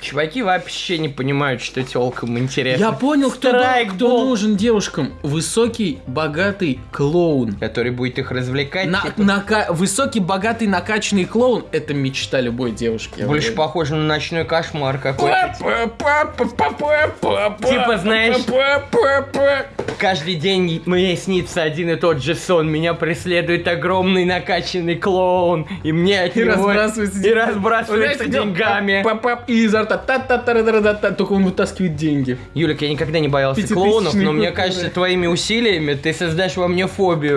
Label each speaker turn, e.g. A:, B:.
A: Чуваки вообще не понимают, что телкам интересно.
B: Я понял, кто, да- кто нужен девушкам. Высокий, богатый клоун.
A: Который будет их развлекать.
B: На-
A: типа,
B: нака- Высокий, богатый, накачанный клоун – это мечта любой девушки.
A: Больше
B: уверен.
A: похоже на ночной кошмар какой-то. Типа, знаешь, Каждый день мне снится один и тот же сон. Меня преследует огромный накачанный клоун. И мне от
B: И
A: него...
B: разбрасывается
A: и разбрасывается деньгами.
B: И изо рта та та та та та та только он вытаскивает деньги.
A: Юлик, я никогда не боялся клоунов, но мне кажется, твоими усилиями ты создашь во мне фобию.